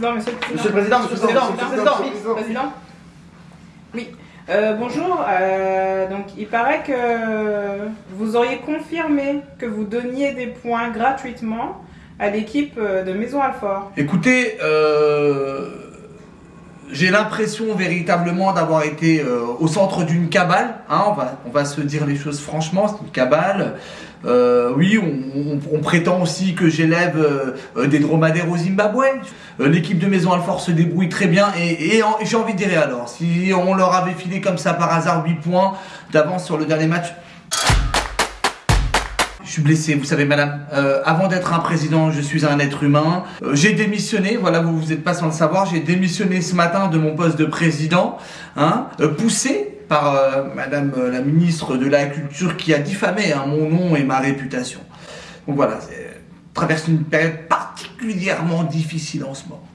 Non, monsieur le président. Monsieur le président, monsieur le président, monsieur le président. Oui. Euh, bonjour. euh, donc, il paraît que vous auriez confirmé que vous donniez des points gratuitement à l'équipe euh, de Maison Alfort. Écoutez, euh, j'ai l'impression véritablement d'avoir été euh, au centre d'une cabale. hein, on, va, se dire les choses franchement, c'est une cabale. Euh, oui, on, prétend aussi que j'élève euh, des dromadaires au Zimbabwe. L'équipe de Maison Alfort se débrouille très bien et, et j'ai envie de dire alors, si on leur avait filé comme ça par hasard 8 points d'avance sur le dernier match, je suis blessé, vous savez, madame. Euh, avant d'être un président, je suis un être humain. Euh, j'ai démissionné, voilà, vous vous êtes pas sans le savoir, j'ai démissionné ce matin de mon poste de président, hein, euh, poussé par madame la ministre de la Culture qui a diffamé hein, mon nom et ma réputation. Donc voilà, traverse une période particulièrement difficile en ce moment.